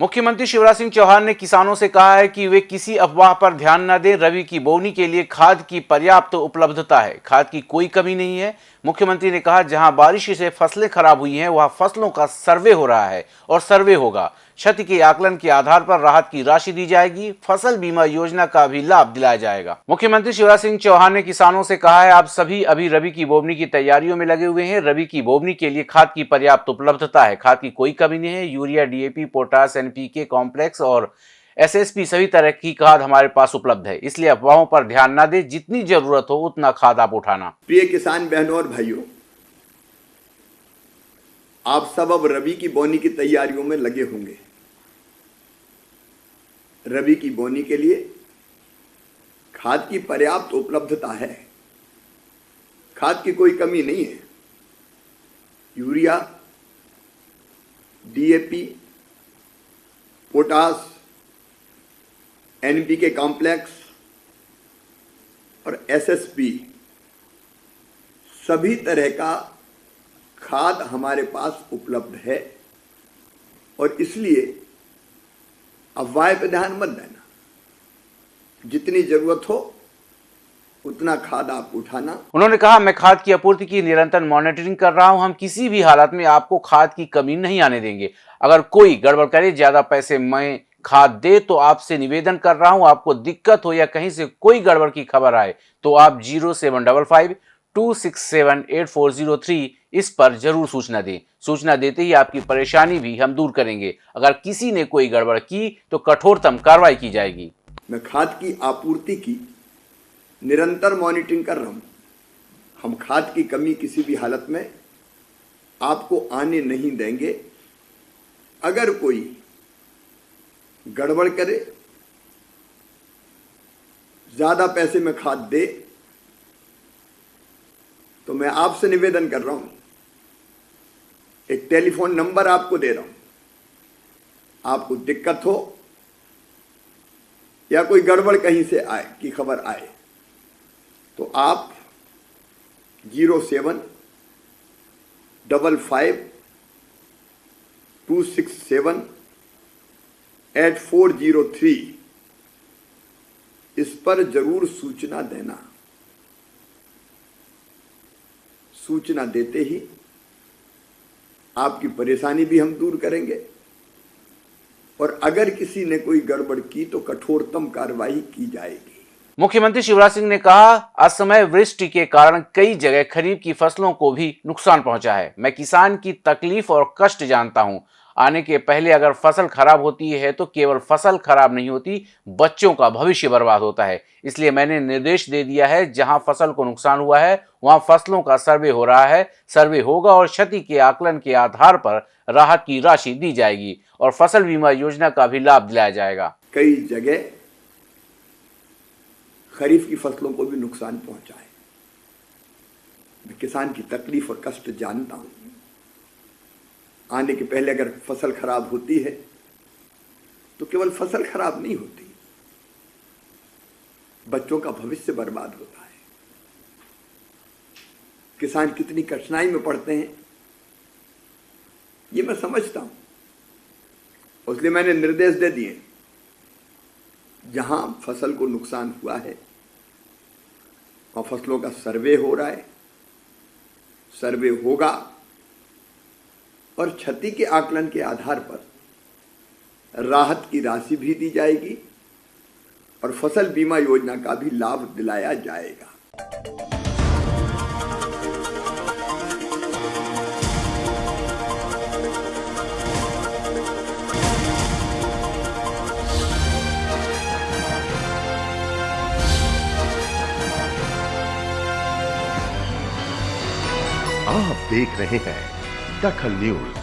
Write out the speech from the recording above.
मुख्यमंत्री शिवराज सिंह चौहान ने किसानों से कहा है कि वे किसी अफवाह पर ध्यान न दें। रवि की बोनी के लिए खाद की पर्याप्त तो उपलब्धता है। खाद की कोई कमी नहीं है। मुख्यमंत्री ने कहा, जहाँ बारिश से फ़सलें खराब हुई हैं, वहाँ फ़सलों का सर्वे हो रहा है और सर्वे होगा। क्षति के आकलन के आधार पर राहत की राशि दी जाएगी। फ़सल बीमा योजना का भी लाभ दिलाया जाएगा। मुख्यमंत्री शिवराज सिंह चौहान ने किसानों से कहा है, आप सभी अभी रबी की बोवनी की तैयारियों में लगे हुए हैं। रबी की बोवनी के लिए खाद की पर्याप्त उपलब्धता है। खाद की कोई कमी नहीं है। Urea DAP potash NPK complex और एसएसपी सभी तरह की खाद हमारे पास उपलब्ध है। इसलिए अफवाहों पर ध्यान न दे। जितनी ज़रूरत हो, उतना खाद आप उठाना। प्रिय किसान बहनों और भाइयों, आप सब अब रबी की बोनी की तैयारियों में लगे होंगे। रबी की बोनी के लिए खाद की पर्याप्त उपलब्धता है। खाद की कोई कमी नहीं है। Urea DAP potash NPK complex और एसएसपी सभी तरह का खाद हमारे पास उपलब्ध है और इसलिए अफवाह पे ध्यान मत देना जितनी ज़रूरत हो, उतना खाद आप उठाना। उन्होंने कहा, मैं खाद की आपूर्ति की निरंतर मॉनिटरिंग कर रहा हूँ। हम किसी भी हालत में आपको खाद की कमी नहीं आने देंगे। अगर कोई गड़बड़ करे, ज़्यादा पैसे मैं खाद दे तो आपसे निवेदन कर रहा हूँ। आपको दिक्कत हो या कहीं से कोई गड़बड़ की खबर आए तो आप zero seven double five two six seven eight four zero three इस पर ज़रूर सूचना दें। सूचना देते ही आपकी परेशानी भी हम दूर करेंगे। अगर किसी ने कोई गड़बड़ की तो कठोरतम कार्रवाई की जाएगी। मैं खाद की आपूर्ति की, निरंतर मॉनिटरिंग कर रहा हूँ। हम खाद की कमी किसी भी हालत में आपको आने नहीं देंगे। अगर कोई गड़बड़ करे, ज़्यादा पैसे में खाद दे तो मैं आपसे निवेदन कर रहा हूँ एक टेलीफोन नंबर आपको दे रहा हूँ। आपको दिक्कत हो या कोई गड़बड़ कहीं से आए, की खबर आए तो आप zero seven, double five, two six seven, eight four zero three. इस पर ज़रूर सूचना देना। सूचना देते ही आपकी परेशानी भी हम दूर करेंगे। और अगर किसी ने कोई गड़बड़ की तो कठोरतम कार्रवाई की जाएगी। मुख्यमंत्री शिवराज सिंह ने कहा असमय वृष्टि के कारण कई जगह खरीफ की फ़सलों को भी नुकसान पहुँचा है। मैं किसान की तकलीफ़ और कष्ट जानता हूँ। आने के पहले अगर फ़सल खराब होती है तो केवल फ़सल खराब नहीं होती, बच्चों का भविष्य बर्बाद होता है। इसलिए मैंने निर्देश दे दिया है, जहाँ फ़सल को नुकसान हुआ है, वहाँ फ़सलों का सर्वे हो रहा है। सर्वे होगा और क्षति के आकलन के आधार पर राहत की राशि दी जाएगी और फ़सल बीमा योजना का भी लाभ दिलाया जाएगा। कई जगह खरीफ की फ़सलों को भी नुकसान पहुँचा है। मैं किसान की तकलीफ़ और कष्ट जानता हूँ। आने के पहले अगर फ़सल खराब होती है तो केवल फ़सल खराब नहीं होती, बच्चों का भविष्य बर्बाद होता है। किसान कितनी कठिनाई में पड़ते हैं, ये मैं समझता हूँ। इसलिए मैंने निर्देश दे दिए, जहाँ फ़सल को नुकसान हुआ है वहाँ फ़सलों का सर्वे हो रहा है, सर्वे होगा और क्षति के आकलन के आधार पर राहत की राशि भी दी जाएगी और फ़सल बीमा योजना का भी लाभ दिलाया जाएगा। आप देख रहे हैं दखल न्यूज़